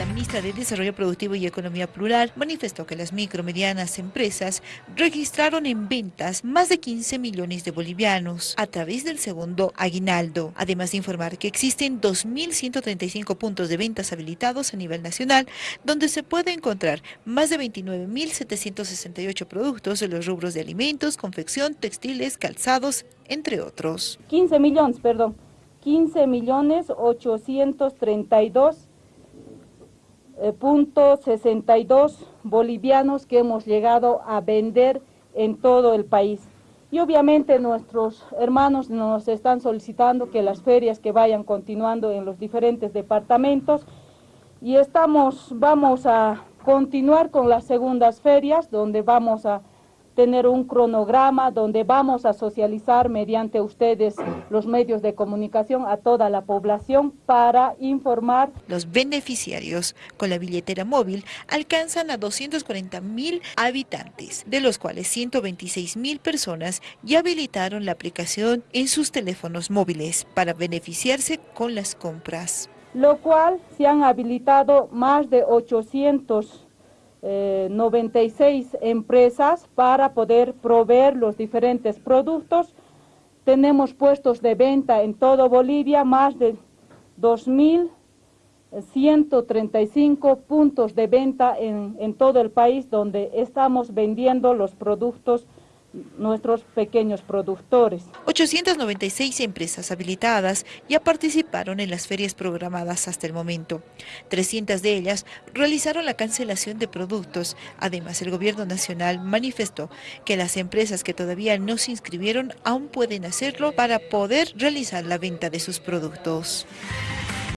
la ministra de Desarrollo Productivo y Economía Plural manifestó que las micro medianas empresas registraron en ventas más de 15 millones de bolivianos a través del segundo aguinaldo. Además de informar que existen 2.135 puntos de ventas habilitados a nivel nacional, donde se puede encontrar más de 29.768 productos de los rubros de alimentos, confección, textiles, calzados, entre otros. 15 millones, perdón. 15 millones 832 eh, punto 62 bolivianos que hemos llegado a vender en todo el país. Y obviamente nuestros hermanos nos están solicitando que las ferias que vayan continuando en los diferentes departamentos y estamos, vamos a continuar con las segundas ferias donde vamos a tener un cronograma donde vamos a socializar mediante ustedes los medios de comunicación a toda la población para informar. Los beneficiarios con la billetera móvil alcanzan a 240 mil habitantes, de los cuales 126 mil personas ya habilitaron la aplicación en sus teléfonos móviles para beneficiarse con las compras. Lo cual se han habilitado más de 800 96 eh, empresas para poder proveer los diferentes productos. Tenemos puestos de venta en todo Bolivia, más de 2.135 puntos de venta en, en todo el país donde estamos vendiendo los productos nuestros pequeños productores. 896 empresas habilitadas ya participaron en las ferias programadas hasta el momento. 300 de ellas realizaron la cancelación de productos. Además, el gobierno nacional manifestó que las empresas que todavía no se inscribieron aún pueden hacerlo para poder realizar la venta de sus productos.